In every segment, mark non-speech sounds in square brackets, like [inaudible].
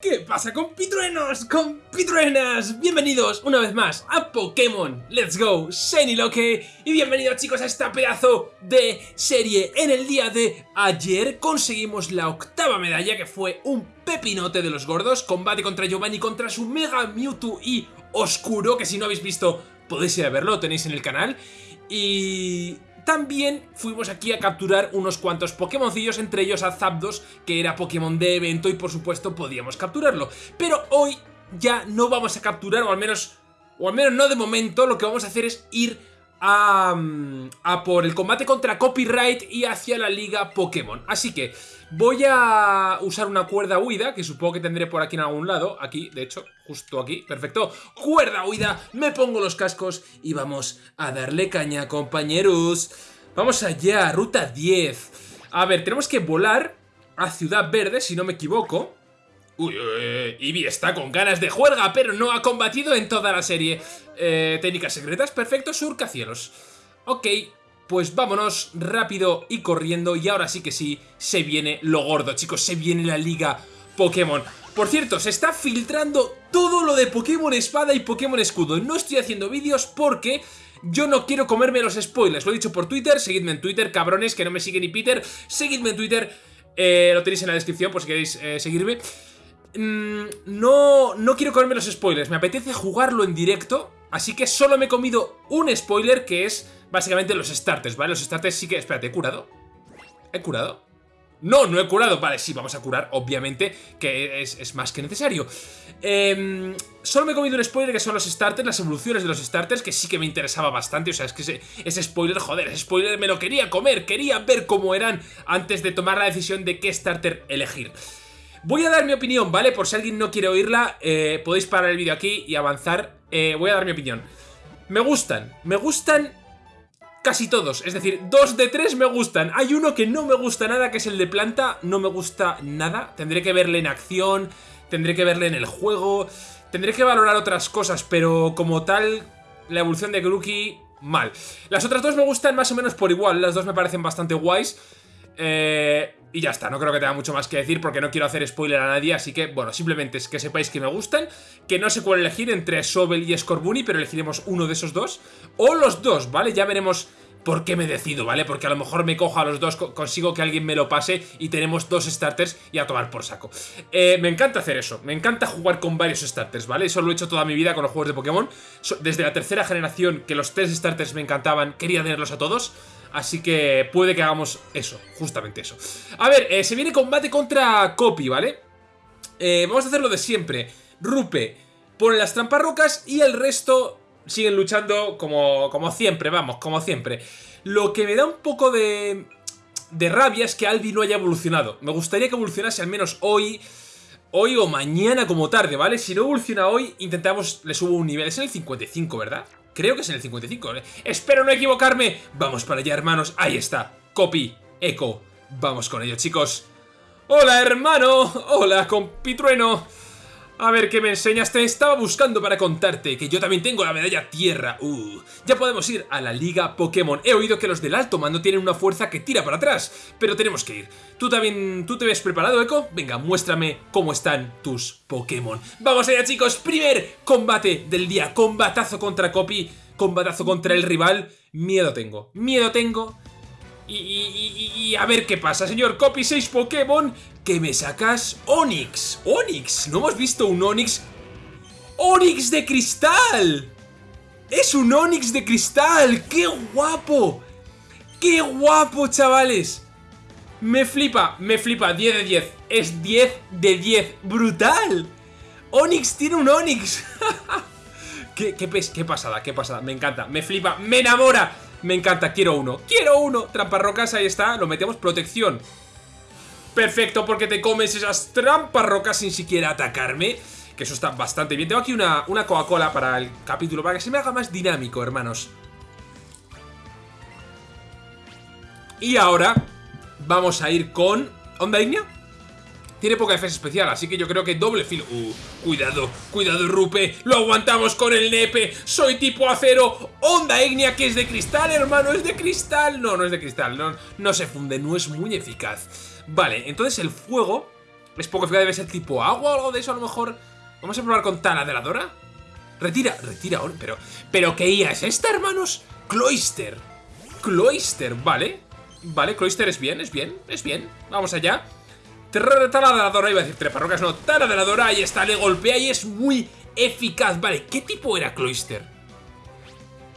¿Qué pasa compitruenos, compitruenas? Bienvenidos una vez más a Pokémon. Let's Go Shiny Loque Y bienvenidos chicos a esta pedazo de serie. En el día de ayer conseguimos la octava medalla que fue un pepinote de los gordos. Combate contra Giovanni contra su Mega Mewtwo y Oscuro Que si no habéis visto podéis ir a verlo, tenéis en el canal. Y también fuimos aquí a capturar unos cuantos Pokémoncillos, entre ellos a Zapdos, que era Pokémon de evento y por supuesto podíamos capturarlo. Pero hoy ya no vamos a capturar, o al menos, o al menos no de momento, lo que vamos a hacer es ir a, mm, a por el combate contra Copyright y hacia la liga Pokémon. Así que voy a usar una cuerda huida, que supongo que tendré por aquí en algún lado. Aquí, de hecho, justo aquí. Perfecto. Cuerda huida, me pongo los cascos y vamos a darle caña, compañeros. Vamos allá, ruta 10. A ver, tenemos que volar a Ciudad Verde, si no me equivoco. Uy, uy, Eevee está con ganas de juerga, pero no ha combatido en toda la serie. Eh, técnicas secretas, perfecto, surca cielos. Ok, pues vámonos rápido y corriendo y ahora sí que sí, se viene lo gordo, chicos, se viene la liga Pokémon. Por cierto, se está filtrando todo lo de Pokémon Espada y Pokémon Escudo. No estoy haciendo vídeos porque yo no quiero comerme los spoilers. Lo he dicho por Twitter, seguidme en Twitter, cabrones, que no me sigue ni Peter. Seguidme en Twitter, eh, lo tenéis en la descripción por si queréis eh, seguirme. Mm, no, no quiero comerme los spoilers, me apetece jugarlo en directo, así que solo me he comido un spoiler que es básicamente los starters, ¿vale? Los starters sí que... Espérate, ¿he curado? ¿He curado? No, no he curado. Vale, sí, vamos a curar, obviamente, que es, más que necesario. Em, solo me he comido un spoiler que son los starters, las evoluciones de los starters, que sí que me interesaba bastante. O sea, es que ese, ese spoiler, joder, ese spoiler me lo quería comer. Quería ver cómo eran antes de tomar la decisión de qué starter elegir. Voy a dar mi opinión, ¿vale? Por si alguien no quiere oírla, eh, podéis parar el vídeo aquí y avanzar. Eh, voy a dar mi opinión. Me gustan, me gustan casi todos. Es decir, dos de tres me gustan. Hay uno que no me gusta nada, que es el de planta. No me gusta nada. Tendré que verle en acción, tendré que verle en el juego, tendré que valorar otras cosas, pero como tal, la evolución de Grookey, mal. Las otras dos me gustan más o menos por igual. Las dos me parecen bastante guays. Eh, y ya está, no creo que tenga mucho más que decir porque no quiero hacer spoiler a nadie, así que, bueno, simplemente es que sepáis que me gustan, que no sé cuál elegir entre Sobel y Scorbunny, pero elegiremos uno de esos dos, o los dos, ¿vale? Ya veremos por qué me decido, ¿vale? Porque a lo mejor me cojo a los dos, consigo que alguien me lo pase y tenemos dos starters y a tomar por saco. Eh, me encanta hacer eso, me encanta jugar con varios starters, ¿vale? Eso lo he hecho toda mi vida con los juegos de Pokémon. Desde la tercera generación, que los tres starters me encantaban, quería tenerlos a todos. Así que puede que hagamos eso, justamente eso. A ver, eh, se viene combate contra Copy, ¿vale? Eh, vamos a hacer lo de siempre. Rupe pone las trampas rocas y el resto siguen luchando como, como siempre, vamos, como siempre. Lo que me da un poco de, de rabia es que Albi no haya evolucionado. Me gustaría que evolucionase al menos hoy, hoy o mañana como tarde, ¿vale? Si no evoluciona hoy, intentamos, le subo un nivel. Es en el 55, ¿verdad? Creo que es en el 55. ¿eh? Espero no equivocarme. Vamos para allá, hermanos. Ahí está. Copy. Echo. Vamos con ello, chicos. Hola, hermano. Hola, compitrueno. A ver, ¿qué me enseñas? Te estaba buscando para contarte que yo también tengo la medalla tierra. Uh, ya podemos ir a la liga Pokémon. He oído que los del alto mando tienen una fuerza que tira para atrás, pero tenemos que ir. ¿Tú también, tú te ves preparado, Echo? Venga, muéstrame cómo están tus Pokémon. Vamos allá, chicos. Primer combate del día. Combatazo contra Copy. Combatazo contra el rival. Miedo tengo. Miedo tengo. Y, a ver qué pasa, señor Copy 6 Pokémon, que me sacas Onix. Onix, ¿no hemos visto un Onix? ¡Onix de cristal! ¡Es un Onix de cristal! ¡Qué guapo! ¡Qué guapo, chavales! Me flipa, me flipa, 10 de 10 Es 10 de 10, ¡brutal! Onix tiene un Onix [laughs] ¿Qué, qué, pasada, qué pasada, me encanta, me flipa, me enamora me encanta, quiero uno. ¡Quiero uno! Trampas rocas, ahí está, lo metemos, protección. Perfecto, porque te comes esas trampas rocas sin siquiera atacarme Que eso está bastante bien. Tengo aquí una, una Coca-Cola para el capítulo Para que se me haga más dinámico, hermanos. Y ahora Vamos a ir con... ¿Onda Ignea? Tiene poca defensa especial, así que yo creo que doble filo... Uh, cuidado, cuidado Rupe, lo aguantamos con el nepe, soy tipo acero, onda Ignia que es de cristal, hermano, es de cristal. No, no es de cristal, no, no se funde, no es muy eficaz. Vale, entonces el fuego Es poco eficaz, debe ser tipo agua o algo de eso a lo mejor. Vamos a probar con taladradora. Retira, retira, pero... ¿Pero qué IA es esta, hermanos? Cloister. Cloister, vale. Vale, Cloister es bien, es bien, es bien. Vamos allá. Taladradora, iba a decir treparrocas, no. Taladradora, ahí está, le golpea y es muy eficaz. Vale, ¿qué tipo era Cloister?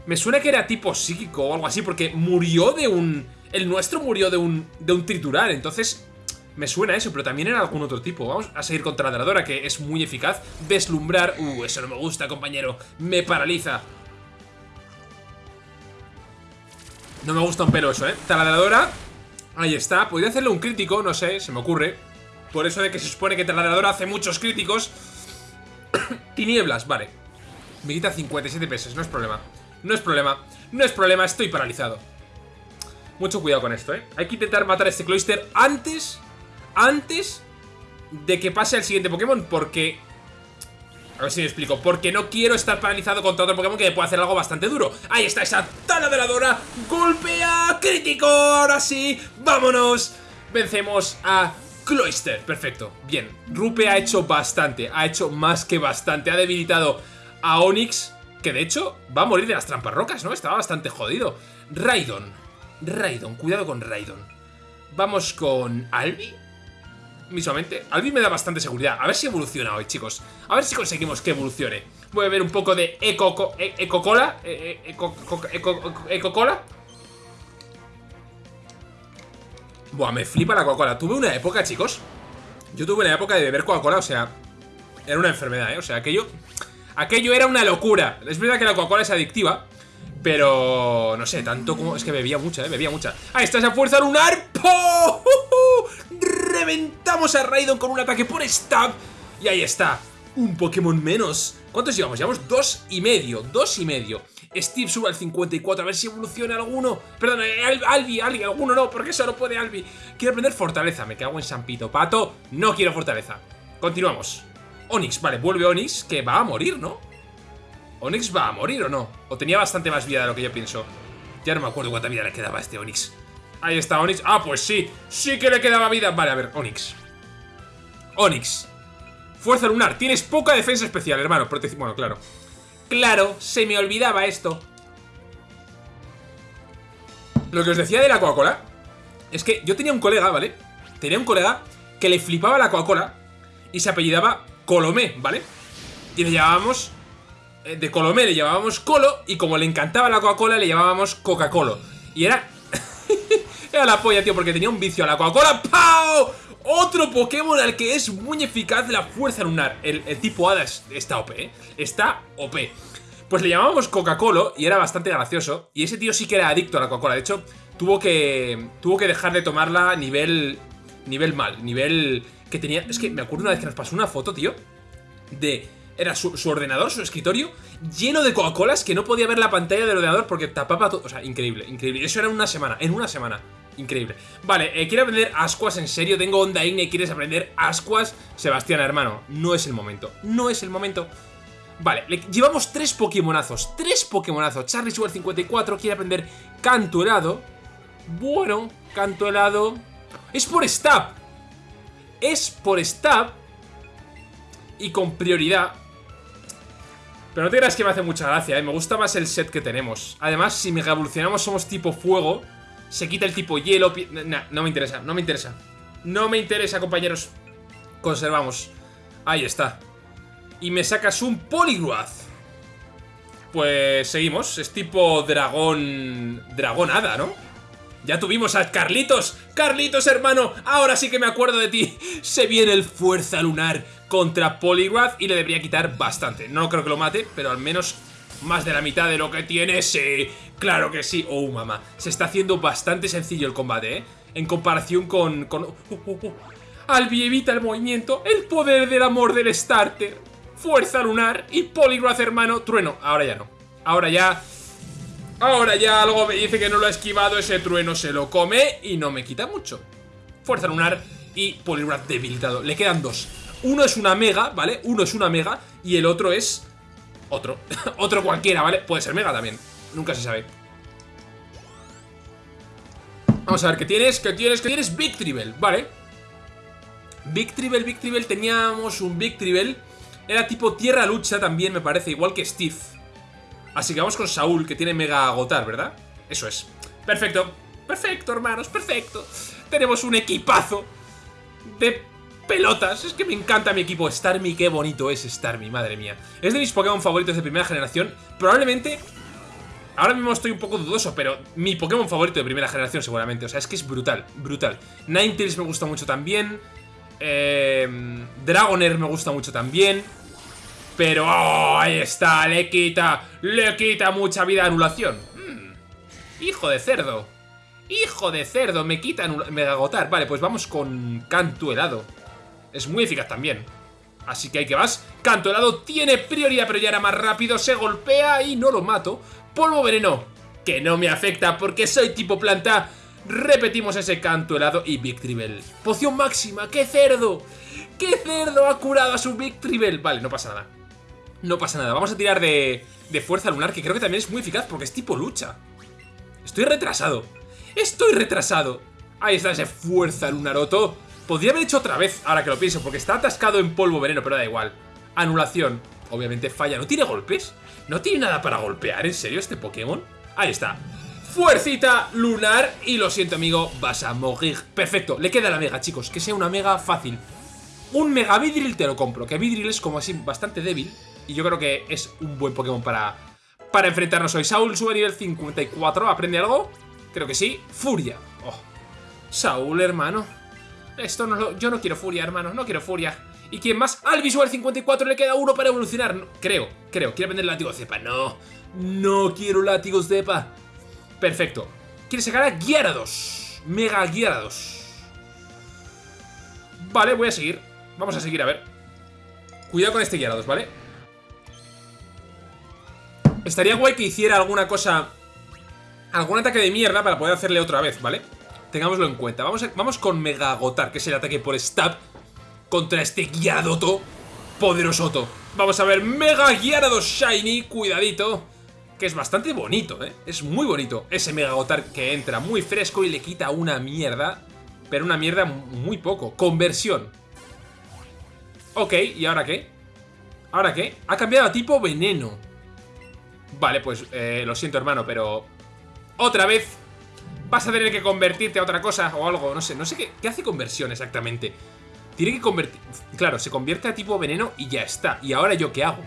Me suena que era tipo psíquico o algo así, porque murió de un... El nuestro murió de un, de un triturar, entonces me suena eso, pero también era algún otro tipo. Vamos a seguir con Taladradora, que es muy eficaz. Deslumbrar. Uh, eso no me gusta, compañero. Me paraliza. No me gusta un pelo eso, ¿eh? Taladradora. Ahí está. Podría hacerle un crítico, no sé, se me ocurre. Por eso de que se supone que Taladradora hace muchos críticos. [coughs] Tinieblas, vale. Me quita 57 pesos, no es problema. No es problema. No es problema, estoy paralizado. Mucho cuidado con esto, ¿eh? Hay que intentar matar a este Cloister antes antes de que pase al siguiente Pokémon, porque... A ver si me explico. Porque no quiero estar paralizado contra otro Pokémon que me puede hacer algo bastante duro. Ahí está esa taladradora. Golpea. Crítico. Ahora sí. Vámonos. Vencemos a Cloister. Perfecto. Bien. Rupe ha hecho bastante. Ha hecho más que bastante. Ha debilitado a Onix. Que de hecho va a morir de las trampas rocas, ¿no? Estaba bastante jodido. Raidon. Raidon. Cuidado con Raidon. Vamos con Albi mismamente. Albi me da bastante seguridad. A ver si evoluciona hoy, chicos. A ver si conseguimos que evolucione. Voy a ver un poco de Eco... E, Eco-Cola. E, e, Eco-Cola. Buah, me flipa la Coca-Cola. Tuve una época, chicos. Yo tuve una época de beber Coca-Cola, o sea... Era una enfermedad, ¿eh? O sea, aquello... Aquello era una locura. Es verdad que la Coca-Cola es adictiva. Pero... No sé, tanto como... Es que bebía mucha, ¿eh? Bebía mucha. ¡Ahí está esa fuerza lunar! ¡Po! Reventamos a Raidon con un ataque por stab. Y ahí está. Un Pokémon menos. ¿Cuántos llevamos? Llevamos dos y medio. Dos y medio. Steve sube al 54, a ver si evoluciona alguno. Perdón, eh, Albi, Albi, alguno no, porque solo puede Albi. Quiero aprender Fortaleza, me cago en Sampito. Pato, no quiero Fortaleza. Continuamos. Onix, vale, vuelve Onix, que va a morir, ¿no? ¿Onix va a morir o no? O tenía bastante más vida de lo que yo pienso. Ya no me acuerdo cuánta vida le quedaba a este Onix. Ahí está Onix. Ah, pues sí. Sí que le quedaba vida. Vale, a ver, Onix. Onix. Fuerza lunar. Tienes poca defensa especial, hermano. Bueno, claro. Claro, se me olvidaba esto. Lo que os decía de la Coca-Cola es que yo tenía un colega, ¿vale? Tenía un colega que le flipaba la Coca-Cola y se apellidaba Colomé, ¿vale? Y le llamábamos... Eh, de Colomé le llamábamos Colo y como le encantaba la Coca-Cola le llamábamos Coca-Cola. Y era era la polla, tío, porque tenía un vicio a la Coca-Cola. ¡Pau! Otro Pokémon al que es muy eficaz la fuerza lunar. El, tipo Hada está OP, ¿eh? Está OP. Pues le llamábamos Coca-Cola y era bastante gracioso. Y ese tío sí que era adicto a la Coca-Cola. De hecho, tuvo que, tuvo que dejar de tomarla nivel, nivel mal. Nivel que tenía... Es que me acuerdo una vez que nos pasó una foto, tío. De era su, ordenador, su escritorio, lleno de Coca-Colas que no podía ver la pantalla del ordenador porque tapaba todo. O sea, increíble, increíble. Eso era en una semana, en una semana. Increíble. Vale, eh, quiero aprender ascuas en serio. Tengo onda Igne, ¿quieres aprender ascuas? Sebastián, hermano, no es el momento. No es el momento. Vale, llevamos tres Pokémonazos. Tres Pokémonazos. Charlie Sugar 54 quiere aprender canto helado. Bueno, canto helado. Es por stab. Es por stab. Y con prioridad. Pero no te creas que me hace mucha gracia, ¿eh? Me gusta más el set que tenemos. Además, si mega evolucionamos somos tipo fuego, se quita el tipo hielo... Nah, no me interesa, no me interesa. No me interesa, compañeros. Conservamos. Ahí está. Y me sacas un Poliwrath. Pues seguimos. Es tipo dragón... Hada, ¿no? Ya tuvimos a Carlitos. Carlitos, hermano. Ahora sí que me acuerdo de ti. Se viene el Fuerza Lunar contra Poliwrath y le debería quitar bastante. No creo que lo mate, pero al menos más de la mitad de lo que tiene, sí. Claro que sí. Oh, mamá. Se está haciendo bastante sencillo el combate, ¿eh? En comparación con... con... Oh, oh, oh. Albi evita el movimiento. El poder del amor del starter. Fuerza lunar y Poliwrath, hermano. Trueno. Ahora ya no. Ahora ya... Ahora ya algo me dice que no lo ha esquivado. Ese trueno se lo come y no me quita mucho. Fuerza lunar y Poliwrath debilitado. Le quedan dos. Uno es una mega, ¿vale? Uno es una mega y el otro es otro. [laughs] otro cualquiera, ¿vale? Puede ser mega también. Nunca se sabe. Vamos a ver, ¿qué tienes? ¿Qué tienes? ¿Qué tienes? Victreebel, vale. Big Tribble, Big Tribble, teníamos un Big Tribble. Era tipo tierra lucha también, me parece, igual que Steve. Así que vamos con Saúl, que tiene mega agotar, ¿verdad? Eso es. Perfecto. Perfecto, hermanos, perfecto. Tenemos un equipazo de pelotas. Es que me encanta mi equipo. Starmie, qué bonito es Starmie, madre mía. Es de mis Pokémon favoritos de primera generación. Probablemente... Ahora mismo estoy un poco dudoso, pero mi Pokémon favorito de primera generación seguramente. O sea, es que es brutal, brutal. Ninetales me gusta mucho también. Eh, Dragonair me gusta mucho también. Pero oh, ahí está, le quita, le quita mucha vida anulación. Hmm, hijo de cerdo. Hijo de cerdo, me quita mega agotar. Vale, pues vamos con canto helado. Es muy eficaz también. Así que hay que vas. Canto helado tiene prioridad, pero ya era más rápido. Se golpea y no lo mato. Polvo veneno, que no me afecta porque soy tipo planta. Repetimos ese canto helado y Big Tribble. Poción máxima, ¡qué cerdo! ¡Qué cerdo ha curado a su Big Tribble! Vale, no pasa nada. No pasa nada. Vamos a tirar de, fuerza lunar, que creo que también es muy eficaz porque es tipo lucha. Estoy retrasado. Estoy retrasado. Ahí está ese fuerza lunaroto. Podría haber hecho otra vez, ahora que lo pienso, porque está atascado en polvo veneno, pero da igual. Anulación. Obviamente falla. ¿No tiene golpes? ¿No tiene nada para golpear? ¿En serio este Pokémon? Ahí está. Fuercita lunar. Y lo siento, amigo, vas a morir. Perfecto, le queda la mega, chicos. Que sea una mega fácil. Un mega Vidril te lo compro. Que Vidril es como así bastante débil. Y yo creo que es un buen Pokémon para, para enfrentarnos hoy. Saúl sube a nivel 54. ¿Aprende algo? Creo que sí. Furia. Oh. Saúl, hermano. Esto no lo... Yo no quiero furia, hermano. No quiero furia. ¿Y quién más? Al visual 54 le queda uno para evolucionar. creo, creo. Quiere vender el látigo cepa. No. No quiero látigos cepa. Perfecto. Quiere sacar a Gyarados. Mega Gyarados. Vale, voy a seguir. Vamos a seguir, a ver. Cuidado con este Gyarados, ¿vale? Estaría guay que hiciera alguna cosa... Algún ataque de mierda para poder hacerle otra vez, ¿vale? Tengámoslo en cuenta. Vamos, vamos con Mega Agotar, que es el ataque por stab contra este Gyaradoto poderosoto. Vamos a ver, Mega Gyarados Shiny, cuidadito que es bastante bonito, ¿eh? Es muy bonito. Ese Mega Gotar que entra muy fresco y le quita una mierda, pero una mierda muy poco. Conversión. Ok, ¿y ahora qué? ¿Ahora qué? Ha cambiado a tipo veneno. Vale, pues eh, lo siento, hermano, pero... Otra vez vas a tener que convertirte a otra cosa o algo, no sé. No sé qué, qué hace conversión exactamente. Tiene que convertir... Claro, se convierte a tipo veneno y ya está. ¿Y ahora yo qué hago?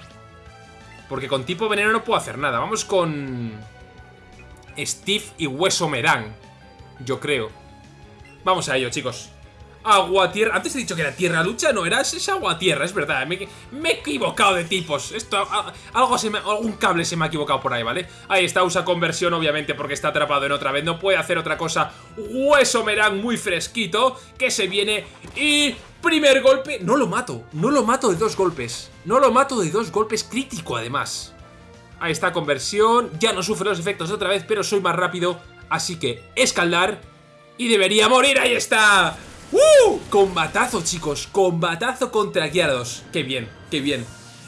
Porque con tipo veneno no puedo hacer nada. Vamos con... Steve y Hueso Merán. Yo creo. Vamos a ello, chicos. Agua, tierra... Antes he dicho que era tierra lucha, no, era es agua, tierra, es verdad. Me, he equivocado de tipos. Esto, algo se me, algún cable se me ha equivocado por ahí, ¿vale? Ahí está, usa conversión, obviamente, porque está atrapado en otra vez. No puede hacer otra cosa. Hueso Merán muy fresquito, que se viene y Primer golpe, no lo mato, no lo mato de dos golpes. No lo mato de dos golpes crítico además. Ahí está, conversión, ya no sufre los efectos otra vez, pero soy más rápido. Así que escaldar y debería morir, ahí está. ¡Uh! Combatazo, chicos, combatazo contra Gyarados. Qué bien, qué bien.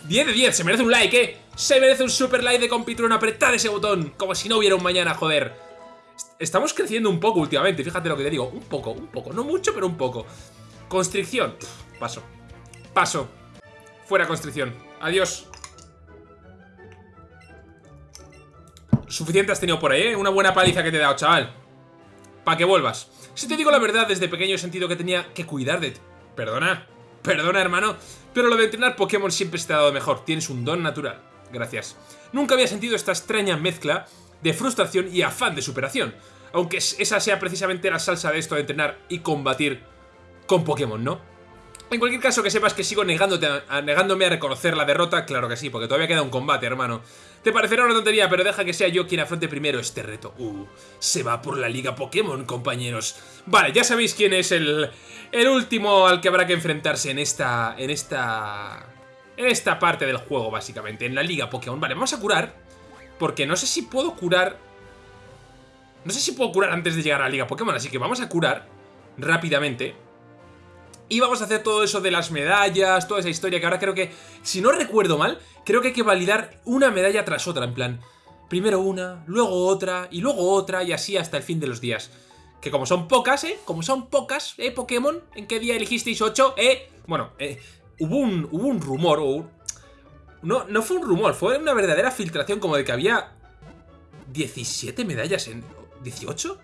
10 de 10, se merece un like, ¿eh? Se merece un super like de Compitron, apretad ese botón, como si no hubiera un mañana, joder. Estamos creciendo un poco últimamente, fíjate lo que te digo, un poco, un poco, no mucho, pero un poco. Constricción. paso. Paso. Fuera constricción. Adiós. Suficiente has tenido por ahí, ¿eh? Una buena paliza que te he dado, chaval. Para que vuelvas. Si te digo la verdad, desde pequeño he sentido que tenía que cuidar de ti. Perdona. Perdona, hermano. Pero lo de entrenar Pokémon siempre se te ha dado mejor. Tienes un don natural. Gracias. Nunca había sentido esta extraña mezcla de frustración y afán de superación. Aunque esa sea precisamente la salsa de esto de entrenar y combatir con Pokémon, ¿no? En cualquier caso, que sepas que sigo negándome a reconocer la derrota, claro que sí, porque todavía queda un combate, hermano. Te parecerá una tontería, pero deja que sea yo quien afronte primero este reto. Uh, se va por la Liga Pokémon, compañeros. Vale, ya sabéis quién es el, el último al que habrá que enfrentarse en esta... En esta... En esta parte del juego, básicamente, en la Liga Pokémon. Vale, vamos a curar, porque no sé si puedo curar... No sé si puedo curar antes de llegar a la Liga Pokémon, así que vamos a curar rápidamente y vamos a hacer todo eso de las medallas, toda esa historia que ahora creo que, si no recuerdo mal, creo que hay que validar una medalla tras otra, en plan, primero una, luego otra, y luego otra, y así hasta el fin de los días. Que como son pocas, ¿eh? Como son pocas, ¿eh? Pokémon. ¿En qué día elegisteis 8? ¿Eh? Bueno, eh, hubo, un, hubo un rumor, o no, no fue un rumor, fue una verdadera filtración como de que había 17 medallas en... ¿18?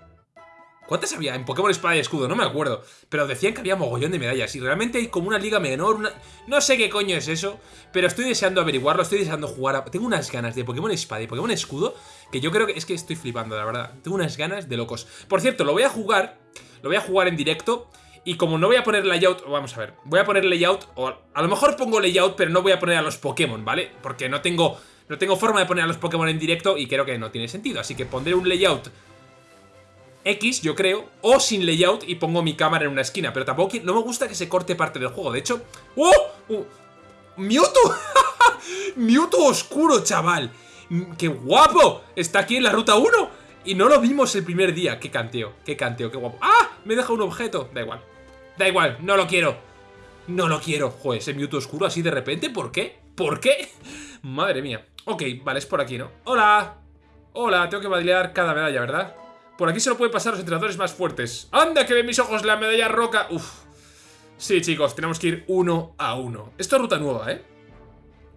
¿Cuántas había en Pokémon Espada y Escudo? No me acuerdo. Pero decían que había mogollón de medallas. Y realmente hay como una liga menor. No sé qué coño es eso. Pero estoy deseando averiguarlo, estoy deseando jugar Tengo unas ganas de Pokémon Espada y Pokémon Escudo que yo creo que... Es que estoy flipando, la verdad. Tengo unas ganas de locos. Por cierto, lo voy a jugar... Lo voy a jugar en directo... Y como no voy a poner layout, vamos a ver, voy a poner layout, o a lo mejor pongo layout, pero no voy a poner a los Pokémon, ¿vale? Porque no tengo, no tengo forma de poner a los Pokémon en directo y creo que no tiene sentido. Así que pondré un layout X, yo creo, o sin layout y pongo mi cámara en una esquina. Pero tampoco no me gusta que se corte parte del juego. De hecho... ¡Oh! ¡Oh! ¡Mewtwo! [laughs] ¡Mewtwo oscuro, chaval! ¡Qué guapo! Está aquí en la ruta 1 y no lo vimos el primer día. ¡Qué canteo! ¡Qué canteo! ¡Qué guapo! ¡Ah! Me deja un objeto. Da igual. Da igual, no lo quiero. No lo quiero. Joder, ese Mewtwo oscuro así de repente. ¿Por qué? ¿Por qué? [laughs] Madre mía. Ok, vale, es por aquí, ¿no? ¡Hola! Hola, tengo que bailar cada medalla, ¿verdad? Por aquí se lo pueden pasar los entrenadores más fuertes. ¡Anda, que ven mis ojos la medalla roca! Uf. Sí, chicos, tenemos que ir uno a uno. Esto es ruta nueva, ¿eh?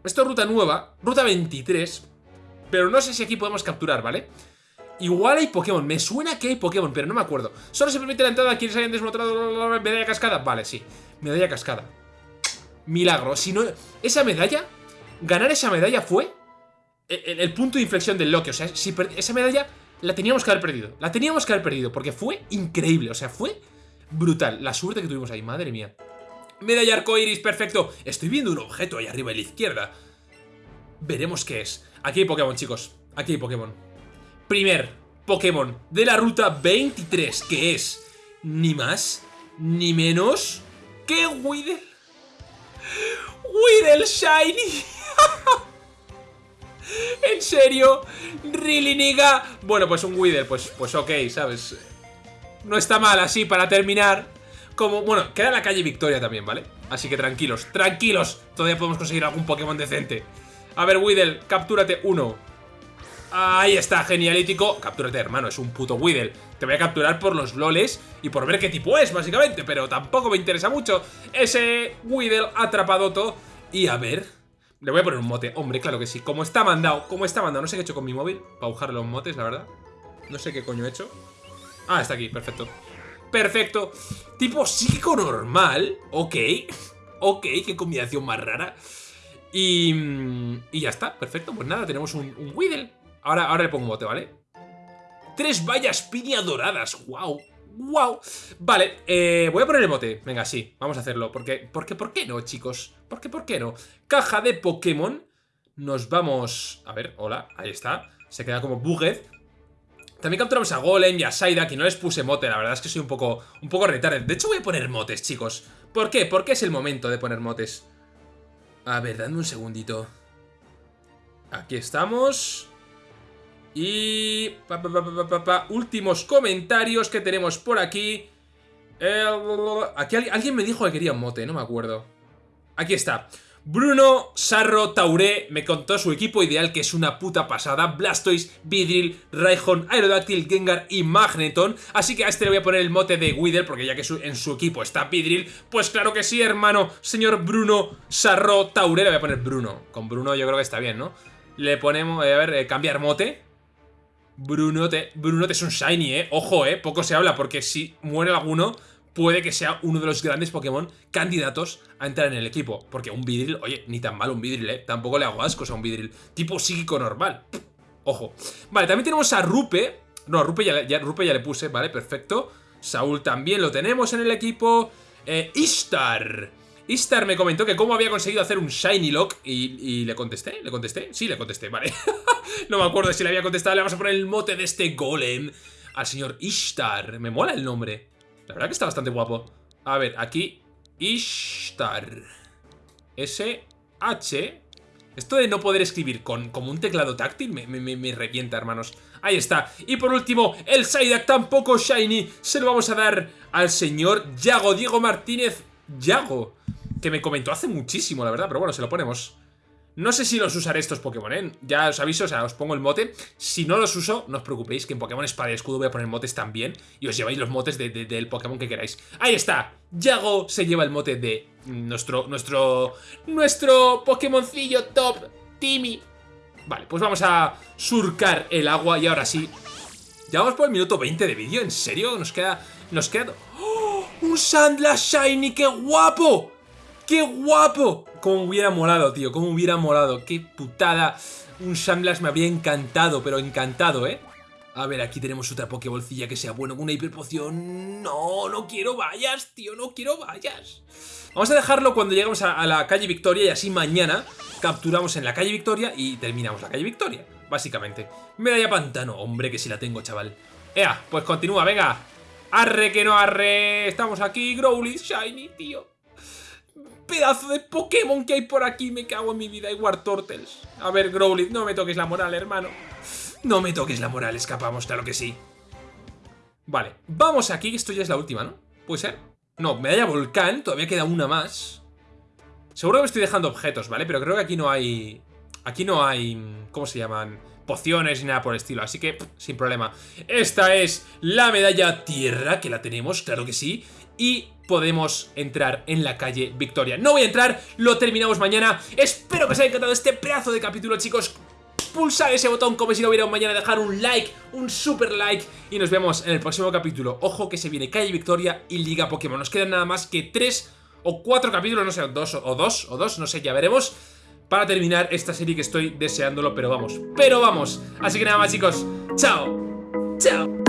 Esto es ruta nueva, ruta 23. Pero no sé si aquí podemos capturar, ¿vale? Igual hay Pokémon, me suena que hay Pokémon, pero no me acuerdo Solo se permite la entrada a quienes hayan desmontado la medalla cascada Vale, sí, medalla cascada Milagro, si no... Esa medalla, ganar esa medalla fue el, punto de inflexión del Loki O sea, si esa medalla la teníamos que haber perdido La teníamos que haber perdido, porque fue increíble O sea, fue brutal, la suerte que tuvimos ahí, madre mía. Medalla arcoiris, perfecto. Estoy viendo un objeto ahí arriba a la izquierda. Veremos qué es. Aquí hay Pokémon, chicos, aquí hay Pokémon. Primer Pokémon de la ruta 23, que es ni más ni menos que Weedle. Weedle Shiny. [laughs] ¿En serio? ¿Really, nigga? Bueno, pues un Weedle, pues, pues ok, ¿sabes? No está mal así para terminar. Como, bueno, queda la calle Victoria también, ¿vale? Así que tranquilos, tranquilos. Todavía podemos conseguir algún Pokémon decente. A ver, Weedle, captúrate uno. Ahí está, genialítico. Captúrate, hermano, es un puto Weedle. Te voy a capturar por los loles y por ver qué tipo es, básicamente. Pero tampoco me interesa mucho ese Weedle atrapadoto. Y a ver... Le voy a poner un mote. Hombre, claro que sí. Como está mandado, como está mandado. No sé qué he hecho con mi móvil para buscar los motes, la verdad. No sé qué coño he hecho. Ah, está aquí, perfecto. Perfecto. Tipo psíquico normal. Ok. Ok, qué combinación más rara. Y, y ya está, perfecto. Pues nada, tenemos un, un. Ahora, ahora le pongo un bote, ¿vale? Tres vallas piña doradas, wow ¡Wow! Vale, eh, voy a poner el bote. Venga, sí, vamos a hacerlo. Porque, porque, ¿por qué no, chicos? ¿Por qué, por qué no? Caja de Pokémon. Nos vamos... A ver, hola, ahí está. Se queda como Bugged También capturamos a Golem y a Saida Que no les puse mote, la verdad es que soy un poco Un poco retarded. De hecho voy a poner motes, chicos. ¿Por qué? Porque es el momento de poner motes A ver, dame un segundito. Aquí estamos y... últimos comentarios que tenemos por aquí. aquí alguien me dijo que quería un mote, no me acuerdo. Aquí está. Bruno Sarro Tauré me contó su equipo ideal que es una puta pasada. Blastoise, Vidril, Raihon, Aerodactyl, Gengar y Magneton. Así que a este le voy a poner el mote de Wither porque ya que en su equipo está Vidril, pues claro que sí, hermano. Señor Bruno Sarro Tauré, le voy a poner Bruno. Con Bruno yo creo que está bien, ¿no? Le ponemos, a ver, eh, cambiar mote. Brunote, Brunote es un Shiny, ¿eh? Ojo, ¿eh? Poco se habla porque si muere alguno puede que sea uno de los grandes Pokémon candidatos a entrar en el equipo. Porque un Vidril, oye, ni tan mal un Vidril, ¿eh? Tampoco le hago ascos a un Vidril. Tipo psíquico normal. Ojo. Vale, también tenemos a Rupe. No, Rupe ya, ya, Rupe ya le puse, vale, perfecto. Saúl también lo tenemos en el equipo. Eh, Ishtar. Istar me comentó que cómo había conseguido hacer un Shiny Lock y, le contesté, ¿le contesté? Sí, le contesté, vale. [laughs] no me acuerdo si le había contestado, le vamos a poner el mote de este golem al señor Ishtar. Me mola el nombre. La verdad que está bastante guapo. A ver, aquí Ishtar. S-H... Esto de no poder escribir con como un teclado táctil me, me, revienta, hermanos. Ahí está. Y por último, el Psyduck tampoco shiny. Se lo vamos a dar al señor Yago Diego Martínez Yago que me comentó hace muchísimo, la verdad, pero bueno, se lo ponemos. No sé si los usaré estos Pokémon, ¿eh? Ya os aviso, o sea, os pongo el mote. Si no los uso, no os preocupéis, que en Pokémon Espada y Escudo voy a poner motes también. Y os lleváis los motes del Pokémon que queráis. ¡Ahí está! Yago se lleva el mote de nuestro, nuestro, nuestro Pokémoncillo top, Timmy. Vale, pues vamos a surcar el agua y ahora sí. Ya vamos por el minuto 20 de vídeo, ¿en serio? Nos queda... Nos queda... ¡Oh! ¡Un Sandlash Shiny! ¡Qué guapo! ¡Qué guapo! Cómo hubiera molado, tío, cómo hubiera molado. Qué putada. Un Sandlash me habría encantado, pero encantado, ¿eh? A ver, aquí tenemos otra Pokébolcilla que sea bueno, una hiperpoción. No, no quiero vallas, tío, no quiero vallas. Vamos a dejarlo cuando lleguemos a, la calle Victoria y así mañana capturamos en la calle Victoria y terminamos la calle Victoria, básicamente. Medalla pantano, hombre, que si la tengo, chaval. Ea, pues continúa, venga. Arre que no arre. Estamos aquí, Growly, Shiny, tío pedazo de Pokémon que hay por aquí. Me cago en mi vida. Hay War Turtles. A ver, Growlithe, no me toques la moral, hermano. No me toques la moral, escapamos, claro que sí. Vale, vamos aquí. Esto ya es la última, ¿no? ¿Puede ser? No, medalla volcán. Todavía queda una más. Seguro que me estoy dejando objetos, ¿vale? Pero creo que aquí no hay... Aquí no hay... ¿Cómo se llaman? Pociones ni nada por el estilo, así que sin problema. Esta es la medalla tierra, que la tenemos, claro que sí y podemos entrar en la calle Victoria. No voy a entrar, lo terminamos mañana. Espero que os haya encantado este pedazo de capítulo, chicos. Pulsar ese botón como si no hubiera un mañana, dejar un like, un super like y nos vemos en el próximo capítulo. Ojo que se viene Calle Victoria y Liga Pokémon. Nos quedan nada más que tres o cuatro capítulos, no sé, dos o dos o dos, no sé, ya veremos. Para terminar esta serie que estoy deseándolo, pero vamos, pero vamos. Así que nada más chicos, chao, chao.